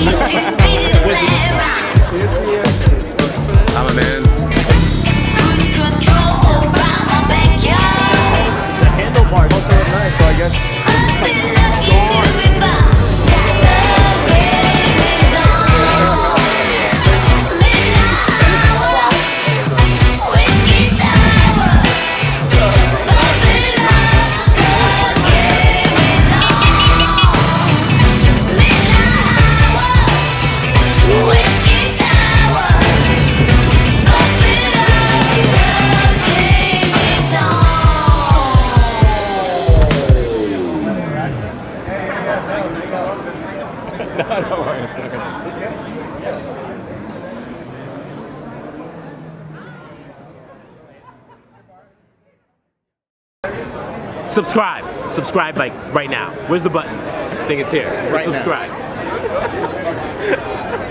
I'm a man. The handlebars nice, so I guess. Don't worry, it's not gonna. Subscribe. Subscribe like right now. Where's the button? I think it's here. Right subscribe.